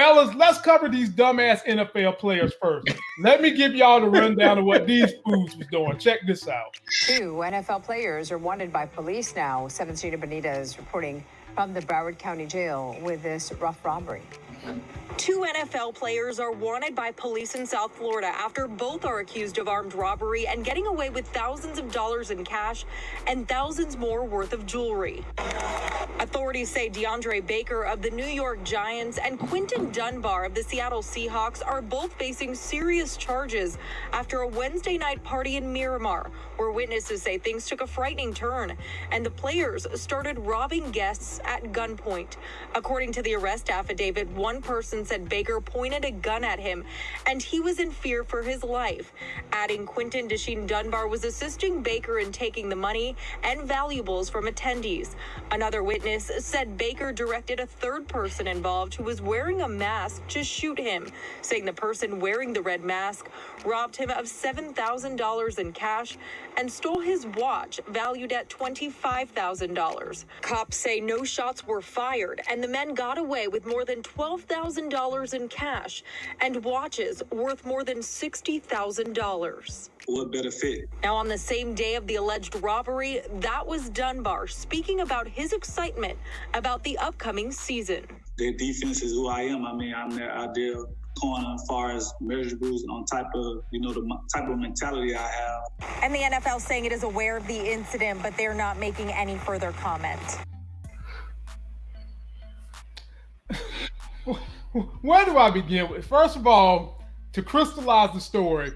Fellas, let's cover these dumbass NFL players first. Let me give y'all the rundown of what these fools was doing. Check this out. Two NFL players are wanted by police now. 7th Gina Benitez reporting from the Broward County Jail with this rough robbery. Two NFL players are wanted by police in South Florida after both are accused of armed robbery and getting away with thousands of dollars in cash and thousands more worth of jewelry. Authorities say DeAndre Baker of the New York Giants and Quinton Dunbar of the Seattle Seahawks are both facing serious charges after a Wednesday night party in Miramar, where witnesses say things took a frightening turn and the players started robbing guests at gunpoint. According to the arrest affidavit, one person said Baker pointed a gun at him and he was in fear for his life. Adding Quinton Desheen Dunbar was assisting Baker in taking the money and valuables from attendees. Another witness said Baker directed a third person involved who was wearing a mask to shoot him, saying the person wearing the red mask robbed him of $7,000 in cash and stole his watch valued at $25,000. Cops say no shots were fired and the men got away with more than $12,000 in cash and watches worth more than $60,000. What better fit? Now, on the same day of the alleged robbery, that was Dunbar speaking about his excitement about the upcoming season. Their defense is who I am. I mean, I'm their ideal corner as far as measurables on type of, you know, the type of mentality I have. And the NFL saying it is aware of the incident, but they're not making any further comment. Where do I begin with? First of all, to crystallize the story,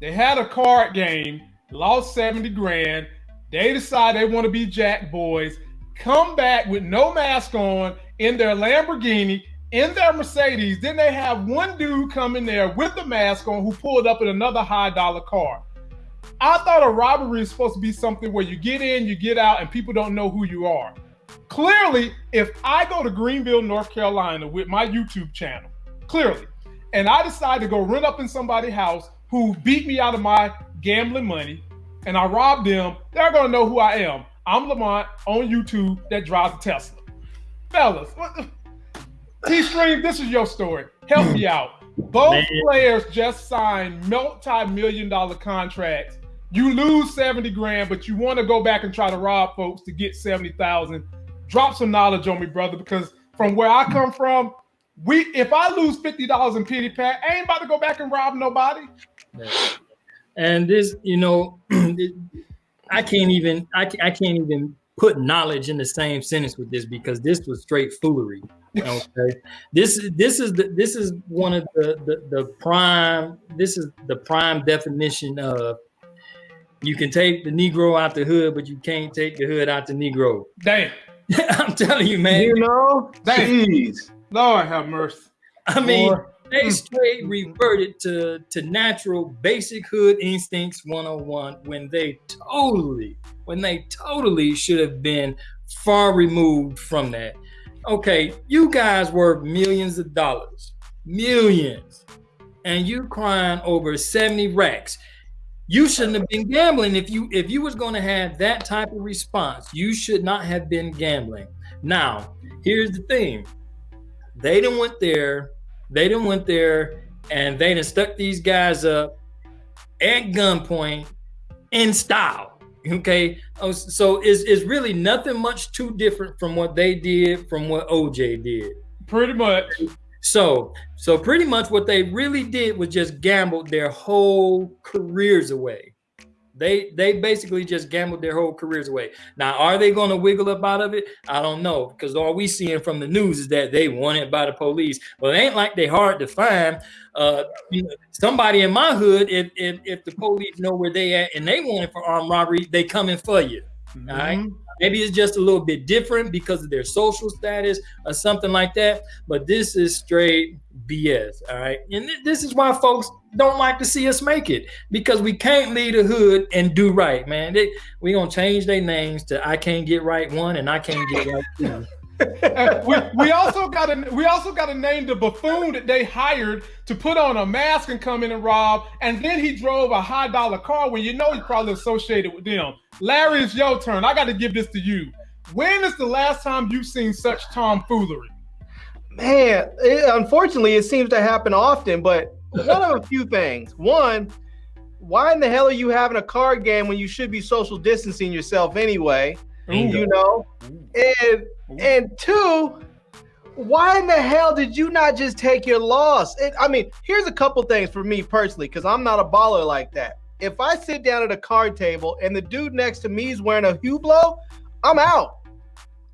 they had a card game, lost 70 grand. They decide they want to be Jack Boys, come back with no mask on in their Lamborghini, in their Mercedes. Then they have one dude come in there with the mask on who pulled up in another high dollar car. I thought a robbery is supposed to be something where you get in, you get out, and people don't know who you are. Clearly, if I go to Greenville, North Carolina with my YouTube channel, clearly, and I decide to go run up in somebody's house who beat me out of my gambling money and I rob them, they're gonna know who I am. I'm Lamont on YouTube that drives a Tesla. Fellas, T Stream, this is your story. Help me out. Both Man. players just signed multi-million dollar contracts. You lose 70 grand, but you want to go back and try to rob folks to get 70,000. Drop some knowledge on me, brother, because from where I come from, we if I lose $50 in pity pat, I ain't about to go back and rob nobody. And this, you know, I can't even I, I can't even put knowledge in the same sentence with this because this was straight foolery. Okay, this is this is the this is one of the, the the prime. This is the prime definition of you can take the Negro out the hood, but you can't take the hood out the Negro. Damn. I'm telling you, man. You know, Damn. jeez. Lord have mercy. I mean, Boy. they straight reverted to to natural basic hood instincts 101 when they totally when they totally should have been far removed from that okay you guys were millions of dollars millions and you crying over 70 racks you shouldn't have been gambling if you if you was going to have that type of response you should not have been gambling now here's the thing they didn't went there they didn't went there and they done stuck these guys up at gunpoint in style. Okay. Oh, So it's, it's really nothing much too different from what they did from what OJ did. Pretty much. So so pretty much what they really did was just gambled their whole careers away. They they basically just gambled their whole careers away. Now, are they going to wiggle up out of it? I don't know because all we seeing from the news is that they wanted by the police. Well, it ain't like they hard to find. Uh, you know, somebody in my hood, if, if if the police know where they at and they want it for armed robbery, they coming for you. All right. Mm-hmm. Maybe it's just a little bit different because of their social status or something like that. But this is straight BS. All right. And th- this is why folks don't like to see us make it because we can't leave the hood and do right, man. They, we going to change their names to I can't get right one and I can't get right two. We, we also got a we also got to name the buffoon that they hired to put on a mask and come in and rob, and then he drove a high dollar car when you know he's probably associated with them. Larry, it's your turn. I got to give this to you. When is the last time you've seen such tomfoolery? Man, it, unfortunately, it seems to happen often. But one of a few things. One, why in the hell are you having a card game when you should be social distancing yourself anyway? You know, and and two, why in the hell did you not just take your loss? It, I mean, here's a couple things for me personally, because I'm not a baller like that. If I sit down at a card table and the dude next to me is wearing a Hublot, I'm out.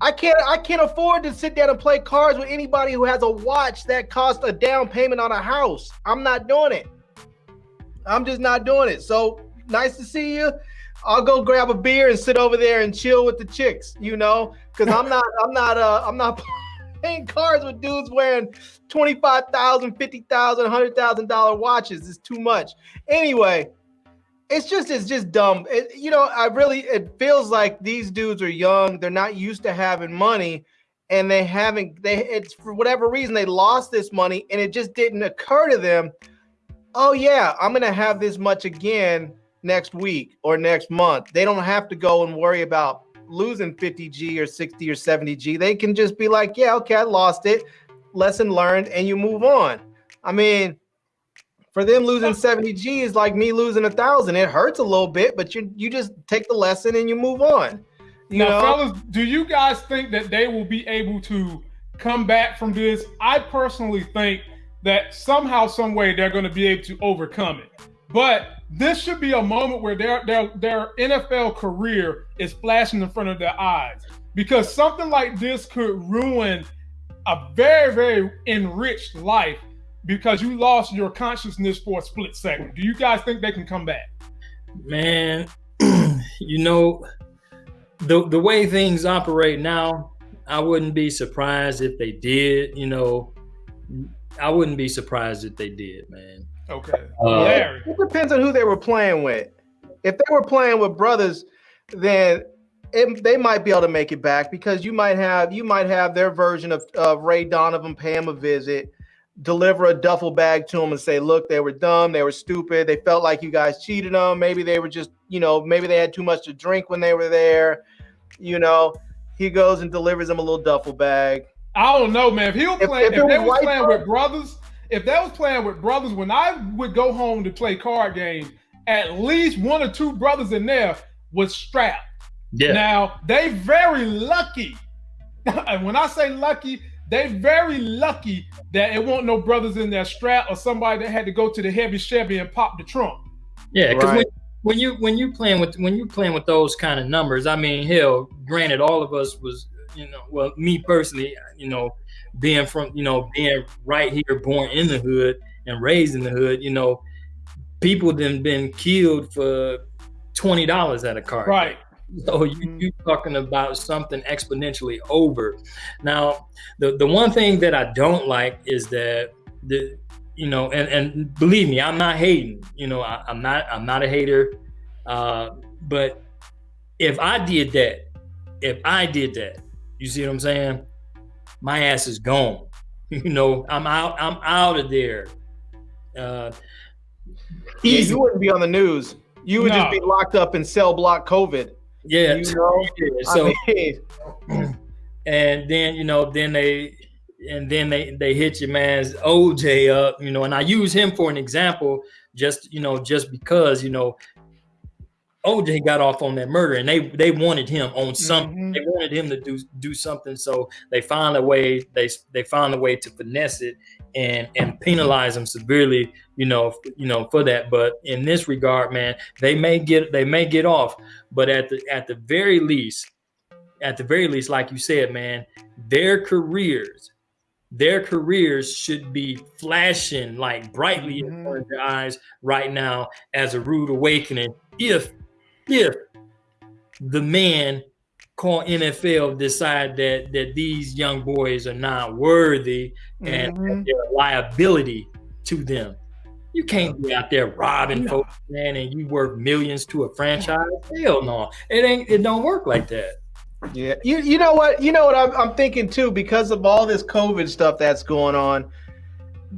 I can't I can't afford to sit down and play cards with anybody who has a watch that costs a down payment on a house. I'm not doing it. I'm just not doing it. So nice to see you. I'll go grab a beer and sit over there and chill with the chicks, you know, because I'm not I'm not uh I'm not playing cards with dudes wearing $25,000, $50,000, $100,000 watches. It's too much. Anyway, it's just it's just dumb. It, you know, I really it feels like these dudes are young. They're not used to having money, and they haven't. They it's for whatever reason they lost this money, and it just didn't occur to them. Oh yeah, I'm gonna have this much again next week or next month. They don't have to go and worry about losing 50G or 60 or 70G. They can just be like, yeah, okay, I lost it. Lesson learned, and you move on. I mean, for them losing 70 G is like me losing a thousand. It hurts a little bit, but you you just take the lesson and you move on. You now, know? fellas, do you guys think that they will be able to come back from this? I personally think that somehow, some way, they're going to be able to overcome it. But this should be a moment where their their their NFL career is flashing in front of their eyes because something like this could ruin a very very enriched life because you lost your consciousness for a split second. Do you guys think they can come back? Man, you know, the the way things operate now, I wouldn't be surprised if they did. You know, I wouldn't be surprised if they did, man. Okay. Uh, it depends on who they were playing with. If they were playing with brothers, then it, they might be able to make it back because you might have you might have their version of, of Ray Donovan pay him a visit deliver a duffel bag to them and say, look, they were dumb, they were stupid, they felt like you guys cheated them. Maybe they were just, you know, maybe they had too much to drink when they were there. You know, he goes and delivers them a little duffel bag. I don't know, man. If he was playing, if, if, if they was playing with brothers, if they was playing with brothers, when I would go home to play card games, at least one or two brothers in there was strapped. Yeah. Now they very lucky. and when I say lucky, they very lucky that it won't no brothers in their strap or somebody that had to go to the heavy Chevy and pop the trunk. Yeah, because right. when, when you when you playing with when you playing with those kind of numbers, I mean, hell, granted, all of us was you know, well, me personally, you know, being from you know being right here, born in the hood and raised in the hood, you know, people then been killed for twenty dollars at a car. Right. So you mm-hmm. you talking about something exponentially over. Now, the the one thing that I don't like is that the you know, and and believe me, I'm not hating. You know, I, am not I'm not a hater. Uh, but if I did that, if I did that, you see what I'm saying? My ass is gone. You know, I'm out. I'm out of there. Uh, yeah, you wouldn't be on the news. You would no. just be locked up in cell block COVID. Yeah. You know? So, I mean, and then you know, then they and then they they hit your man's OJ up, you know, and I use him for an example, just you know, just because you know OJ got off on that murder, and they they wanted him on something. Mm-hmm. They wanted him to do do something, so they found a way. They they found a way to finesse it and and penalize him severely. You know, you know for that. But in this regard, man, they may get they may get off, but at the at the very least, at the very least, like you said, man, their careers their careers should be flashing like brightly mm-hmm. in front of your eyes right now as a rude awakening if if the man called NFL decide that that these young boys are not worthy and mm-hmm. they're a liability to them. You can't be out there robbing no. folks, man, and you worth millions to a franchise. Hell no, it ain't. It don't work like that. Yeah, you you know what you know what I'm, I'm thinking too because of all this COVID stuff that's going on.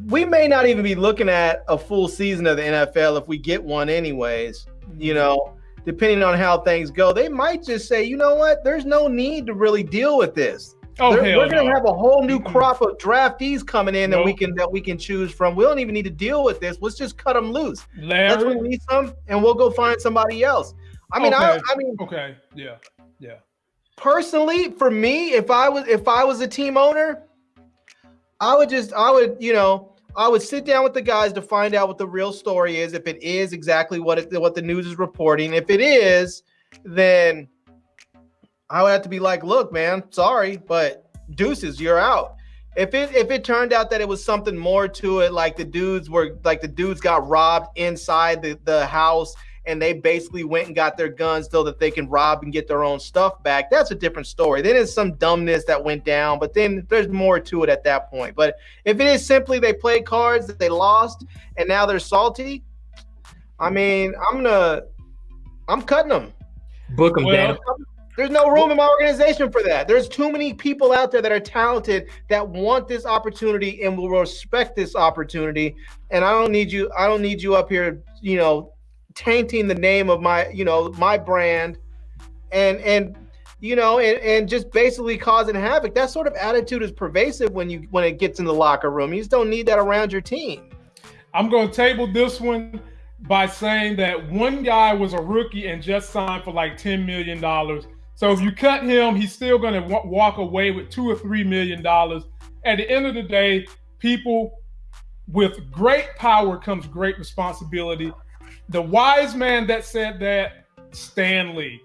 We may not even be looking at a full season of the NFL if we get one, anyways. You know, depending on how things go, they might just say, you know what, there's no need to really deal with this. Oh, They're- hell we're gonna no. have a whole new crop of draftees coming in that we can that we can choose from. We don't even need to deal with this. Let's just cut them loose. Let's release them, and we'll go find somebody else. I mean, I, I mean, Okay. Yeah. Yeah. personally, for me, if I was if I was a team owner, I would just I would you know I would sit down with the guys to find out what the real story is. If it is exactly what it, what the news is reporting, if it is, then I would have to be like, look, man, sorry, but deuces, you're out. If it if it turned out that it was something more to it, like the dudes were like the dudes got robbed inside the, the house and they basically went and got their guns so that they can rob and get their own stuff back, that's a different story. Then it's some dumbness that went down, but then there's more to it at that point. But if it is simply they played cards that they lost and now they're salty, I mean, I'm gonna I'm cutting them. Book them, Well, Dan. There's no room in my organization for that. There's too many people out there that are talented that want this opportunity and will respect this opportunity. And I don't need you. I don't need you up here, you know, tainting the name of my, you know, my brand, and and you know, and, and just basically causing havoc. That sort of attitude is pervasive when you when it gets in the locker room. You just don't need that around your team. I'm going to table this one by saying that one guy was a rookie and just signed for like $10 million. So if you cut him, he's still going to w- walk away with two or three million dollars. At the end of the day, people with great power comes great responsibility. The wise man that said that, Stan Lee.